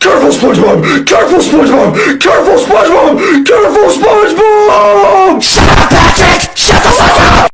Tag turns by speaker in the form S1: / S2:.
S1: Careful, SpongeBob! Careful, SpongeBob! Careful, SpongeBob! Careful, SpongeBob!